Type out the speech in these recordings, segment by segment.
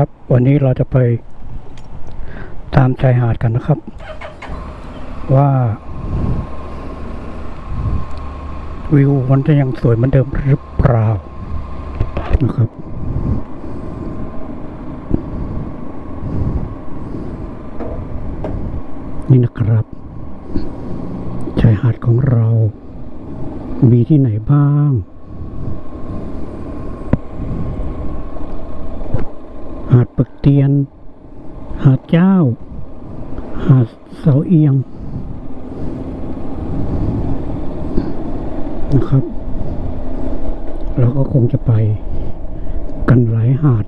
ครับ วันนี้เราจะไปตามชายหาดกันนะครับ ว่า วิวมันจะยังสวยเหมือนเดิมหรือเปล่านะครับนี่นะครับชายหาดของเรา มีที่ไหนบ้าง หาดปึกเตียน หาดเจ้า หาดเสาเอียง นะครับ เราก็คงจะไปกันหลายหาด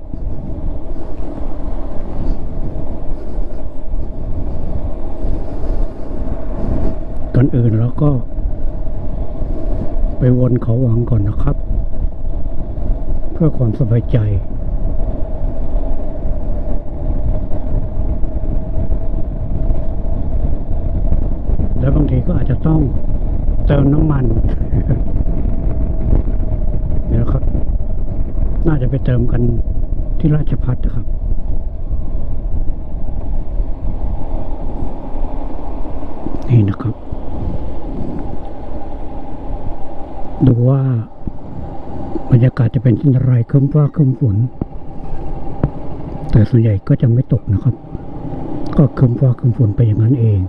ก่อนอื่นเราก็ ไปวนเขาหวังก่อนนะครับ เพื่อความสบายใจ แล้วบางทีก็อาจจะ ต้องเติมน้ำมัน เดี๋ยวครับ น่าจะไปเติมกันที่ราชพัฒนะครับนี่นะครับ ดูว่าบรรยากาศจะเป็นเช่นไรครึ้มฟ้าครึ้มฝน แต่ส่วนใหญ่ก็จะไม่ตกนะครับ ก็ครึ้มฟ้าครึ้มฝนไปอย่างนั้นเอง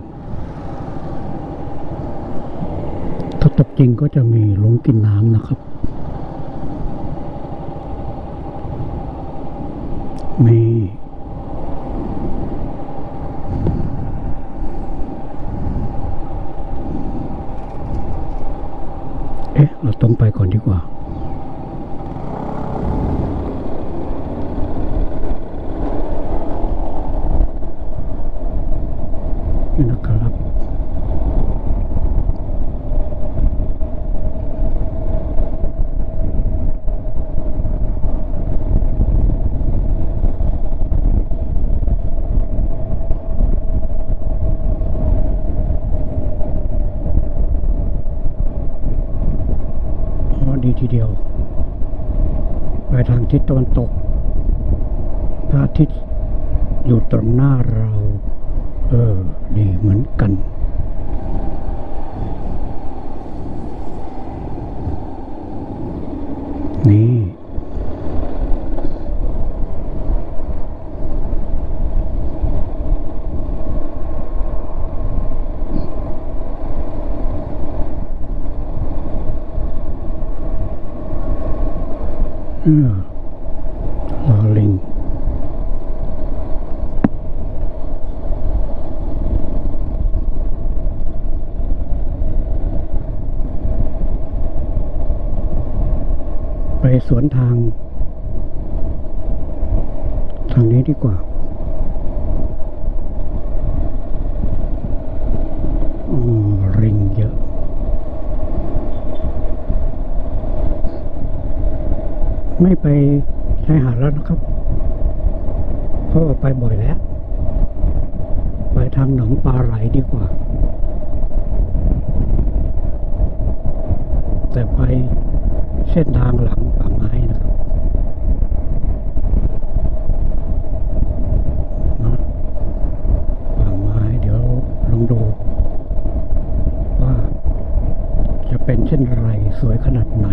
ถ้าตกจ ริงก็จะมีหลงกินน้ำนะครับ นี่ เอ๊ะ เราตรงไปก่อนดีกว่า นี่นะครับ อ๋อดีทีเดียว ไป ทิศตะวันตก พระอาทิตย์อยู่ตรงหน้าเรา เออ ดีเหมือนกัน เออลอลิง ไปสวนทาง ทางนี้ดีกว่าอ๋อริงเยอะ ไม่ไปชายหาดแล้วนะครับ เพราะว่าไปบ่อยแล้ว ไปทางหนองปลาไหลดีกว่า แต่ไป เส้นทางหลังป่าไม้นะครับนะป่าไม้เดี๋ยวลองดู ว่าจะเป็นเช่นไรสวยขนาดไหน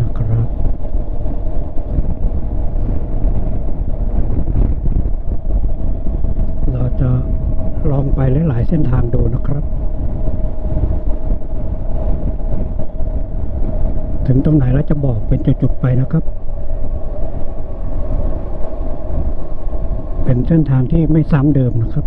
นะครับ เรา จะลองไปหลายๆเส้นทางดูนะครับ ถึงตรงไหนแล้วจะบอกเป็นจุดๆไปนะครับ เป็นเส้นทางที่ไม่ซ้ำเดิมนะครับ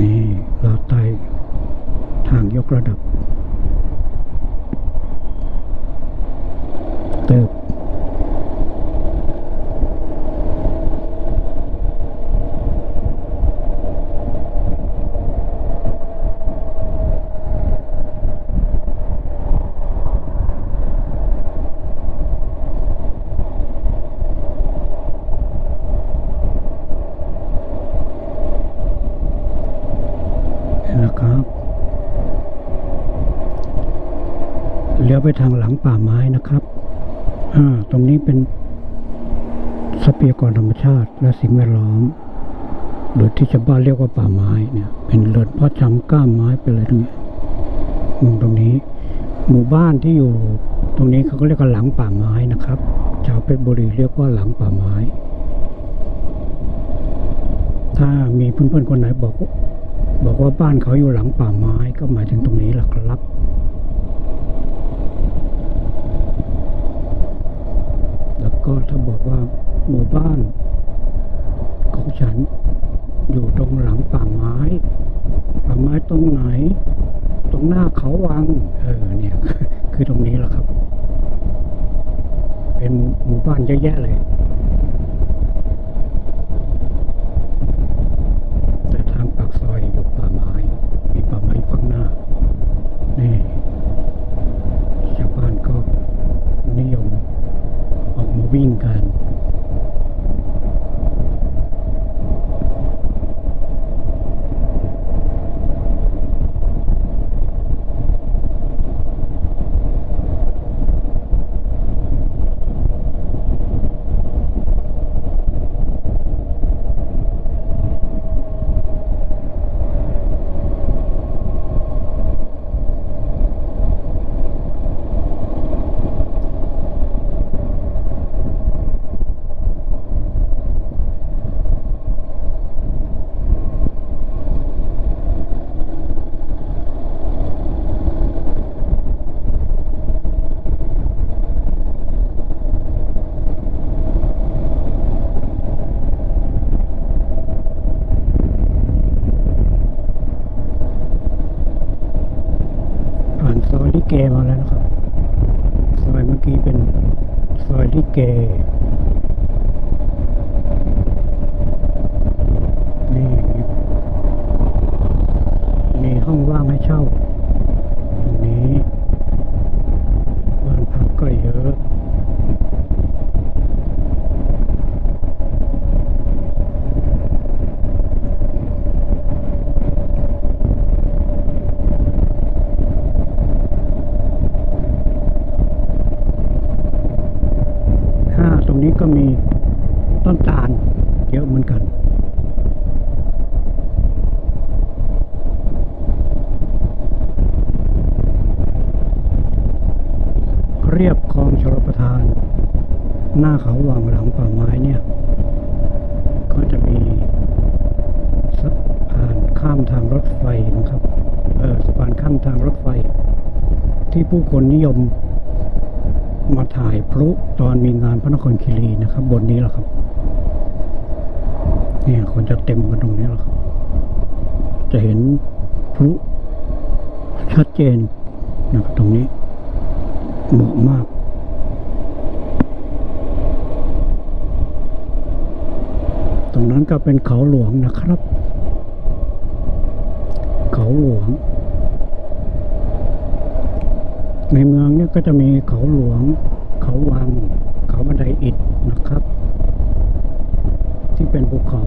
นี่เราไต่ทางยกระดับเติบ ยวไปทางหลังป่าไม้นะครับ อ่า ตรงนี้เป็นทรั พยากรธรรมชาติและสิ่งแวดล้อม หรือที่ชาวบ้านเรียกว่าป่าไม้เนี่ยเป็นเรือนเพาะชำก้ามไม้ไปเลยตรงนี้มุมตรงนี้ หมู่บ้านที่อยู่ตรงนี้เขาก็เรียกว่าหลังป่าไม้นะครับ ชาวเพชรบุรีเรียกว่าหลังป่าไม้ ถ้ามีเพื่อนๆคนไหนบอก บอกว่าบ้านเขาอยู่หลังป่าไม้ก็หมายถึงตรงนี้แหละครับแล้วก็ถ้าบอกว่า หมู่บ้านของฉัน อยู่ตรงหลังป่าไม้ป่าไม้ตรงไหน ตรงหน้าเขาวัง เออเนี่ย คือตรงนี้แหละครับ เป็นหมู่บ้านเยอะแยะเลย แต่ทางปากซอยอยู่ป่าไม้ มีป่าไม้ข้างหน้า นี่ชาวบ้านก็นิยมออกมาวิ่งกันซอยลิเกมาแล้วนะครับ ซอยเมื่อกี้เป็นซอยลิเก นี่มีมีห้ องว่างให้เช่า ตรงนี้บ้านพักก็เยอะ ห้าตรงนี้ก็มีต้นตาลเยอะเหมือนกัน เรียบคลองชลประทาน หน้าเขาวังหลังป่าไม้เนี่ย ก็จะมีสะพานข้ามทางรถไฟนะครับ เออสะพานข้ามทางรถไฟ ที่ผู้ค นิยมมาถ่ายพลุตอนมีงานพระนครคีรีนะครับ บนนี้แหละครับเนี่ยคนจะเต็มกันตรงนี้แหละครับ จะเห็นพลุชัดเจนนะครับตรงนี้เหมาะมากตรงนั้นก็เป็นเขาหลวงนะครับ เขาหลวง ในเมืองเนี่ยก็จะมีเขาหลวง เขาวัง เขาบันไดอิฐนะครับ ที่เป็นภูเขา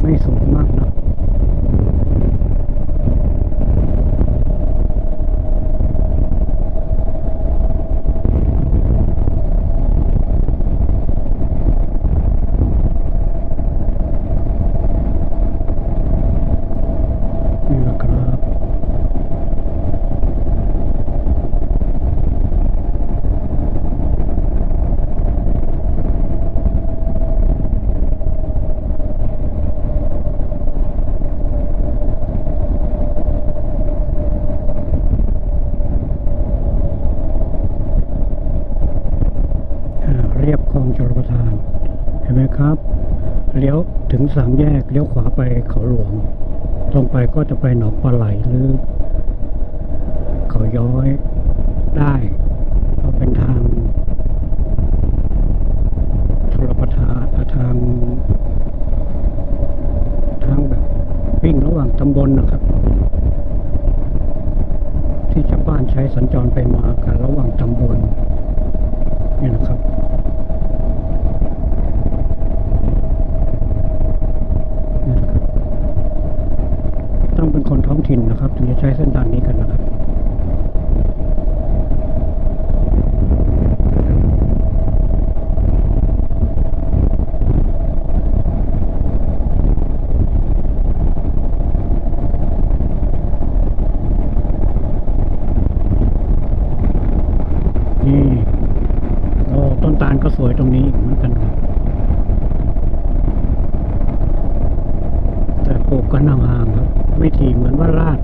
ไม่สูงมากนะนี่แหละครับ อ่าเรียบคลองชลประทาน เห็นไหมครับ เลี้ยว ถึงสามแยกเลี้ยวขวาไปเขาหลวง ตรงไปก็จะไปหนองปลาไหลหรือ เขาย้อยได้เพราะเป็นทางชลประทานทาง ทางแบบวิ่งระหว่างตำบลนะครับ ที่ชาวบ้านใช้สัญจรไปมากันระหว่างตำบลนี่นะครับ ต้องเป็นคนท้องถิ่นนะครับ ถึงจะใช้เส้นทางนี้กันนะครับต้นตาลก็สวยตรงนี้เหมือนกันครับแต่ปลูกกันห่างๆครับ วิถีเหมือนว่าราด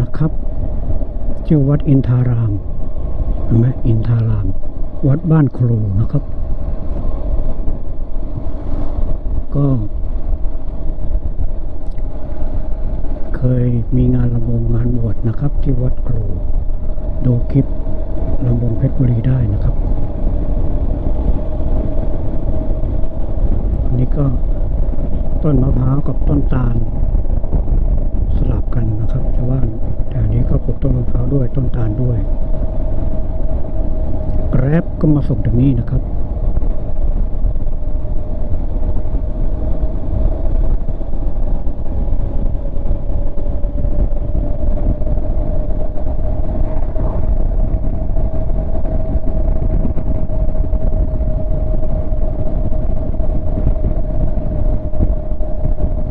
นะครับชื่อวัดอินทารามเห็นไหมอินทาราม วัดบ้านครูนะครับ ก็ เคยมีงานลำวงงานบวชนะครับ ที่วัดครูดูคลิปลำวงเพชรบุรีได้นะครับอันนี้ก็ต้นมะพร้าวกับต้นตาล ครับชาวบ้านแต่อันนี้ก็ปลูกต้นมะพร้าวด้วยต้นตาลด้วยแกร็บก็มาส่งถึงนี่นะครับ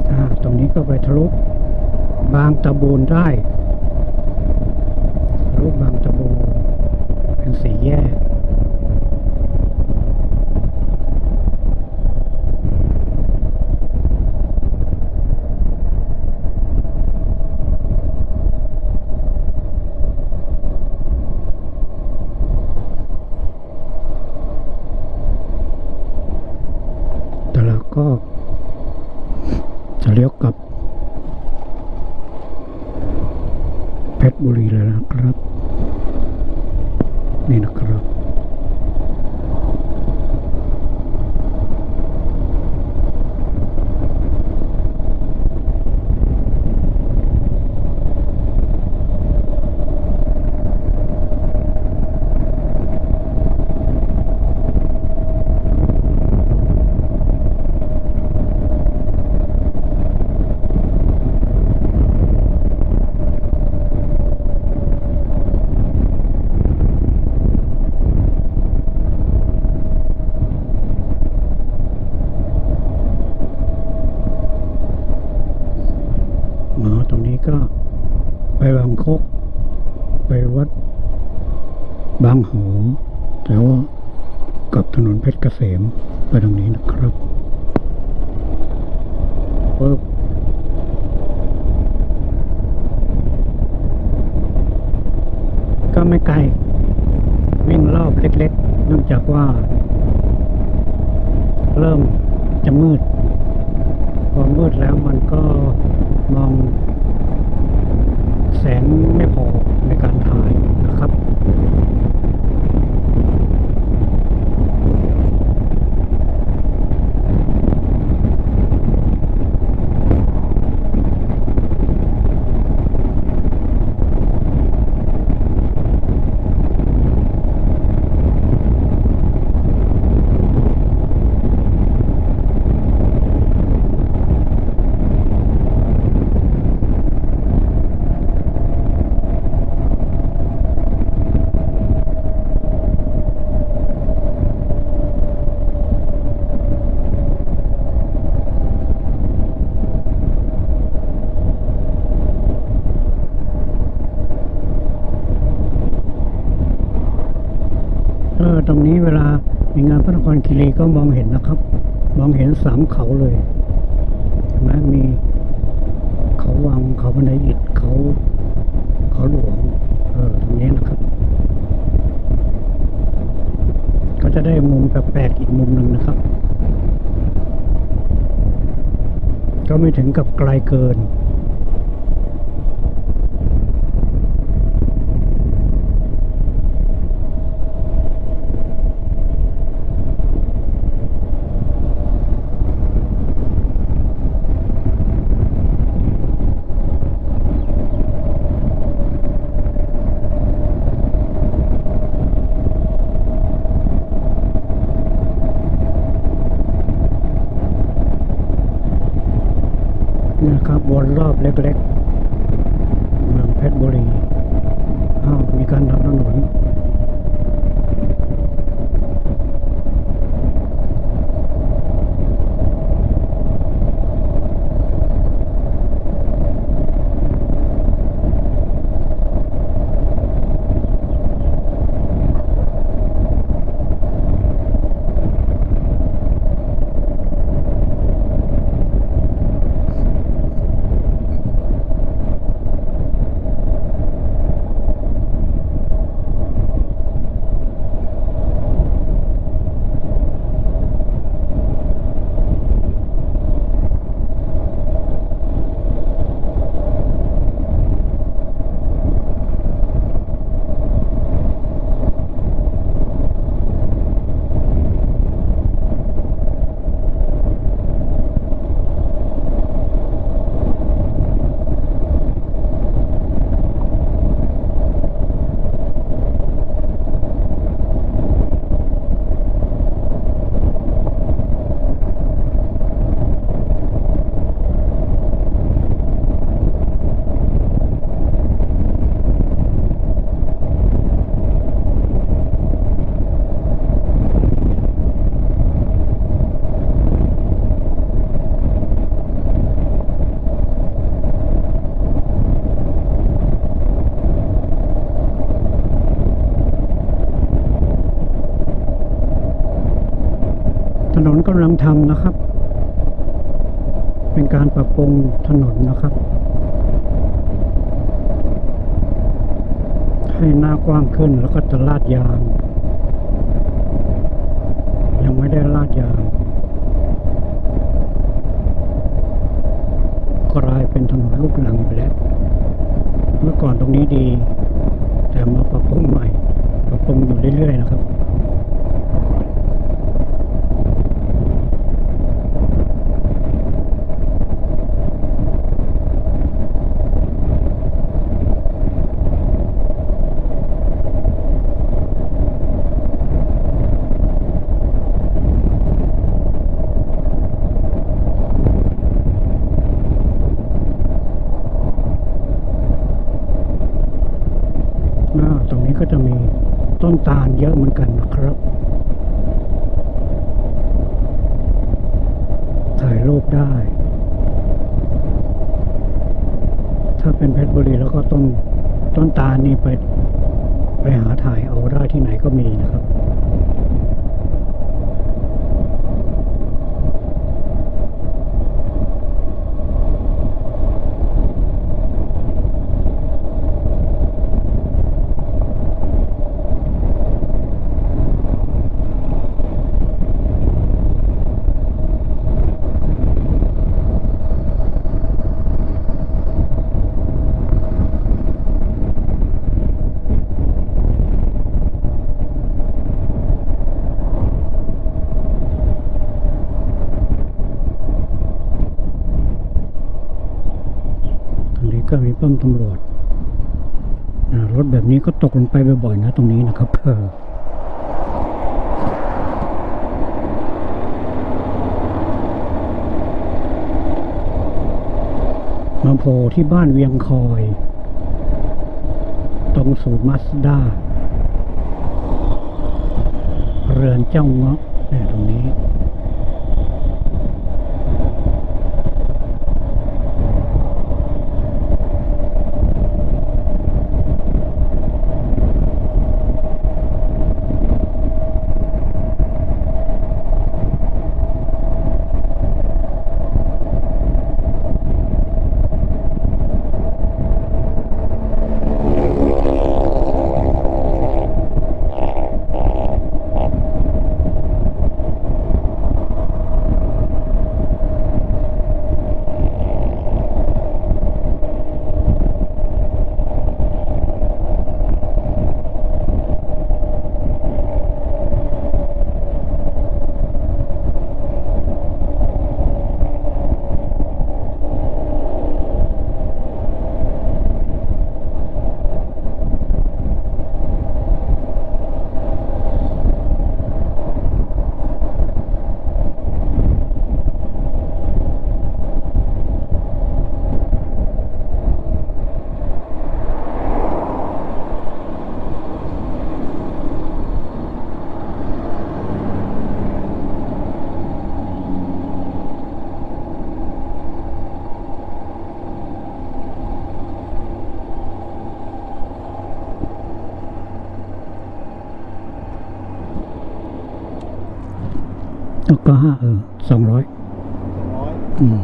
อ่าตรงนี้ก็ไปทะลุ บางตะบูนได้ทะลุบางตะบูนเป็นสี่แยก แต่เราก็ จะเลี้ยวกลับ เพชรบุรีเลยนะครับ นี่นะครับ หมอตรงนี้ ก็ไปบางคก ไปวัดบางหอแต่ว่ากับถนนเพชรเกษมไปตรงนี้นะครับปึ๊บก็ไม่ไกล วิ่งรอบเล็กๆ เนื่องจากว่า เริ่มจะมืด พอมืดแล้วมันก็มองแสงไม่พอในการถ่ายนะครับ เออตรงนี้เวลามีงานพระนครคีรี ก็มองเห็นนะครับ มองเห็นสามเขาเลยนไหมมีเขาวังเขาบันไดอิฐเขาเขาหลวงเออตรงนี้นะครับ ก็จะได้มุมแปลกๆอีกมุมหนึ่งนะครับ ก็ไม่ถึงกับไกลเกิน นะครับวนรอบเล็กๆเมืองเพชรบุรีอ้าวมีการทำถนน ถนนกำลังทำ นะครับ เป็นการปรับปรุงถนนนะครับ ให้หน้ากว้างขึ้นแล้วก็จะลาดยาง ยังไม่ได้ลาดยาง กลายเป็นถนนลูกหลังไปแล้ว เมื่อก่อนตรงนี้ดี แต่มาปรับปรุงใหม่ ปรับปรุงอยู่เรื่อยๆนะครับ อ่าตรงนี้ก็จะมีต้นตาลเยอะเหมือนกันนะครับ ถ่ายรูปได้ ถ้าเป็นเพชรบุรีแล้วก็ต้นต้นตาลนี่ไปไปหาถ่ายเอาได้ที่ไหนก็มีนะครับ ตรงนี้ก็มีป้อม ตำรวจรถแบบนี้ก็ตกลงไปบ่อยๆนะตรงนี้นะครับเออมาโผล่ที่บ้านเวียงคอย ตรงศูนย์มาสด้า เรือนเจ้าเงาะเนี่ยตรงนี้ อ ก็ห้าเออสองร้อยร้อยอืม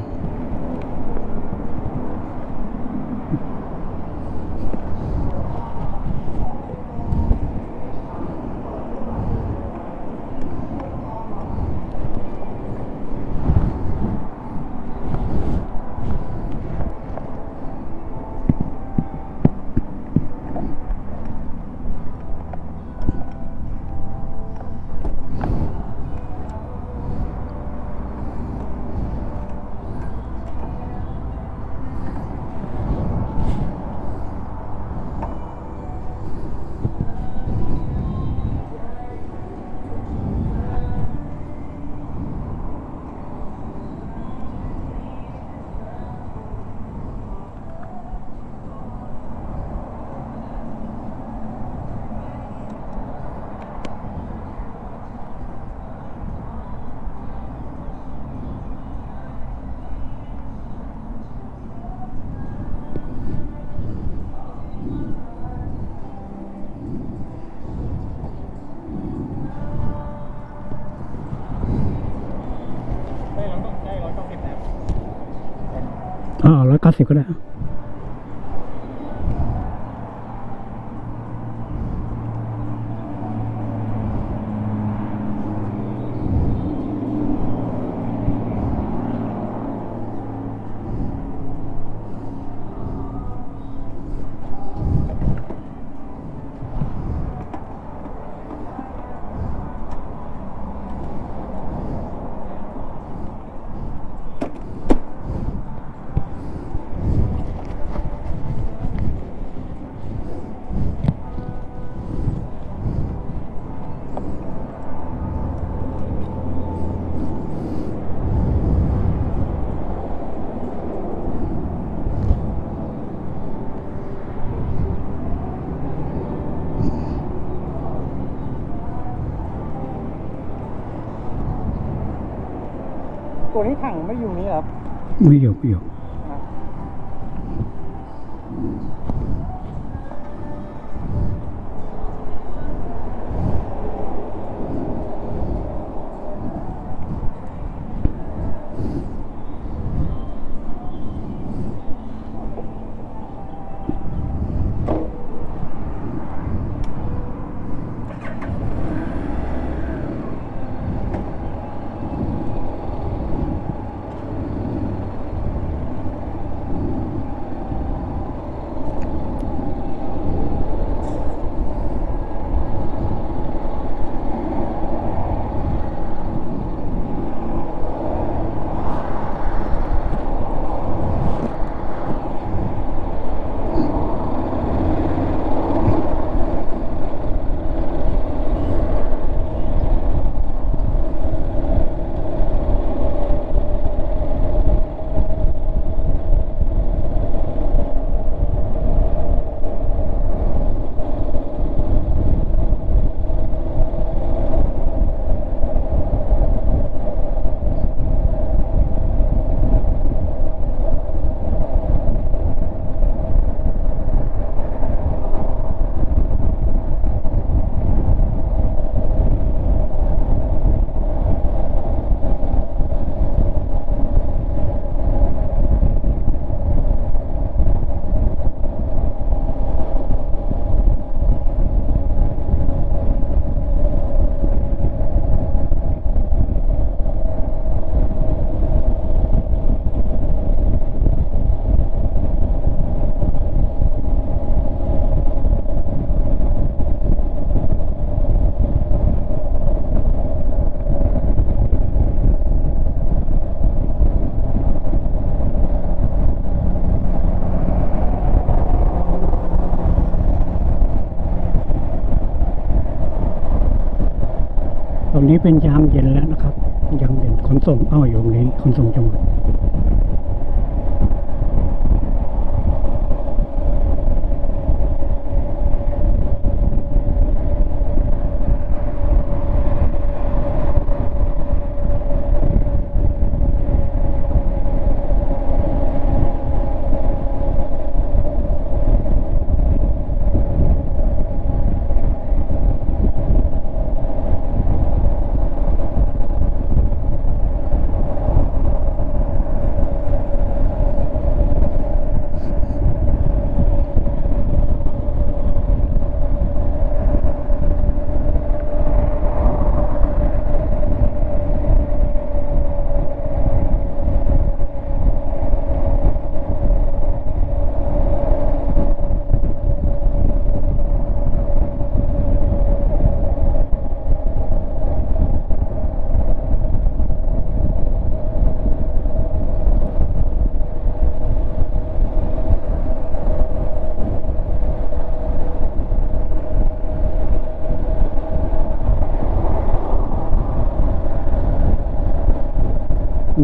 อ่า ไม่อยู่นี้ครับ ไม่อยู่ไม่อยู่ เป็นยามเย็นแล้วนะครับยามเย็นขนส่งอ้าวอยู่ตรงนี้ขนส่งจังหวัด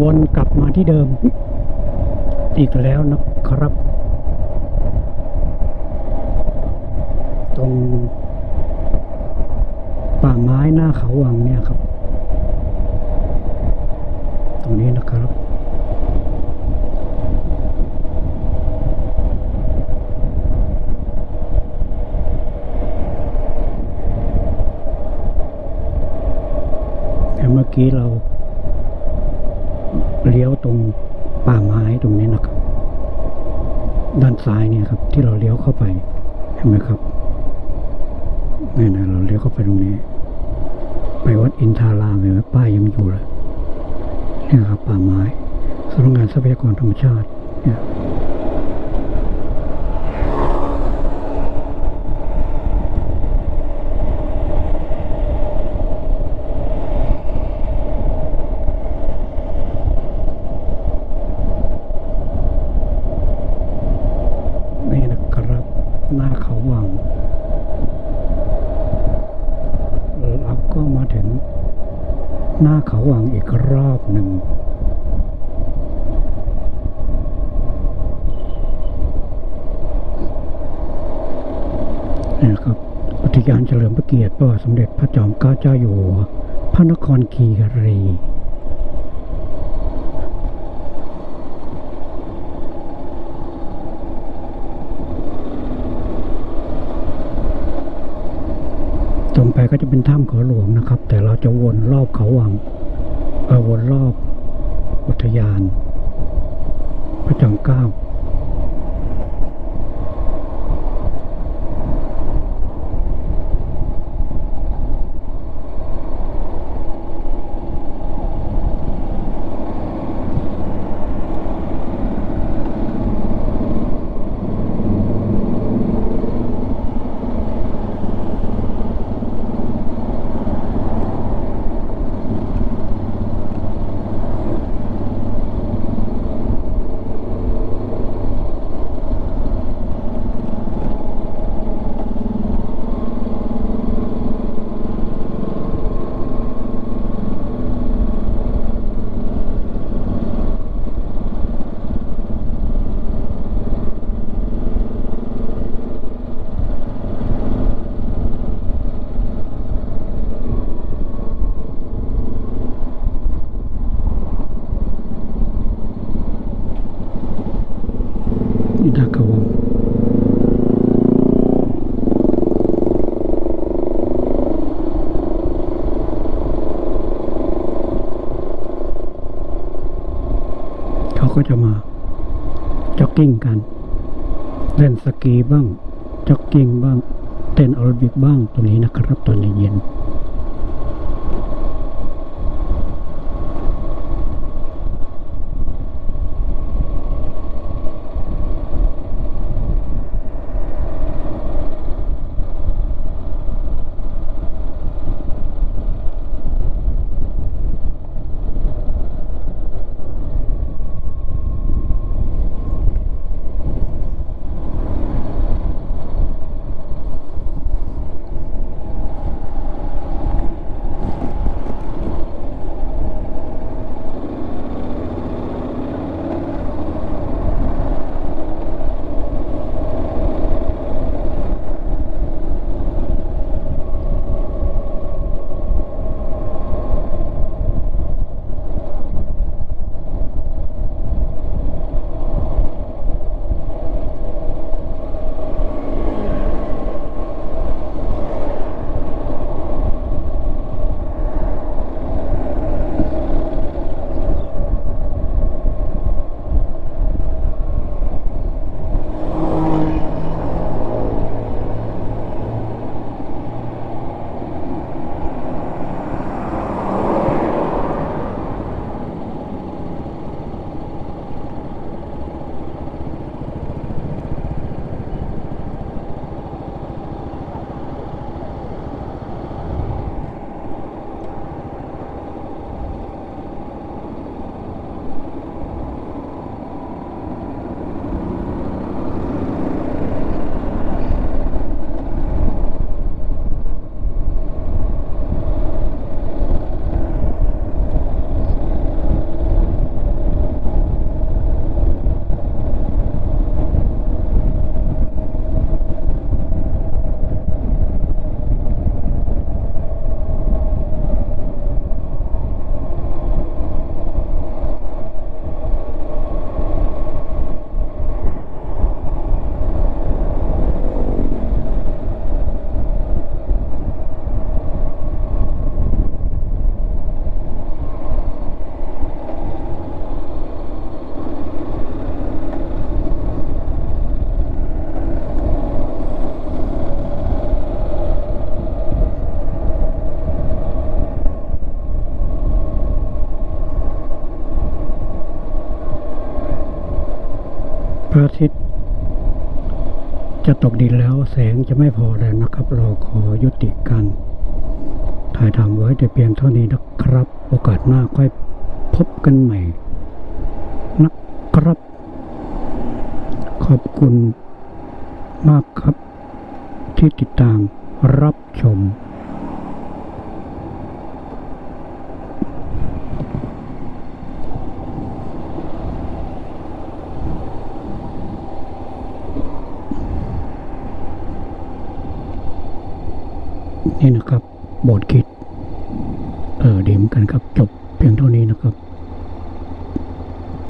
วนกลับมาที่เดิม อีกแล้วนะครับ ตรง ป่าไม้หน้าเขาวังเนี่ยครับ ตรงนี้นะครับแต่เมื่อกี้เรา เลี้ยวตรงป่าไม้ตรงนี้นะครับ ด้านซ้ายเนี่ยครับ ที่เราเลี้ยวเข้าไปเห็นไหมครับนี่นะเราเลี้ยวเข้าไปตรงนี้ ไปวัดอินทารามเห็นไหมป้ายยังอยู่เลยเนี่ยครับป่าไม้สำนักงานทรัพยากรธรรมชาติเนี่ย นี่นะครับ หน้าเขาวัง เราก็มาถึง หน้าเขาวังอีกรอบหนึ่ง นี่นะครับ อุ ทยานเฉลิมพระเกียรติพระบาทสมเด็จพระจอมเกล้าเจ้าอยู่หัวพระนครคีรีตรงไปก็จะเป็นถ้ำเขาหลวงนะครับ แต่เราจะวนรอบเขาวังเออวนรอบอุทยาน พระจอมเกล้า กิ้งกัน เล่นสกีบ้างจ็อกกิ้งบ้าง เต้นแอโรบิกบ้าง ตรงนี้นะครับตอนเย็นๆ ตกดินแล้วแสงจะไม่พอแล้วนะครับ เราขอยุติการถ่ายทำไว้แต่เพียงเท่านี้นะครับ โอกาสหน้าค่อยพบกันใหม่นะครับ ขอบคุณมากครับที่ติดตามรับชม นี่นะครับบทคิด เออดีเหมือนกันครับจบเพียงเท่านี้นะครับ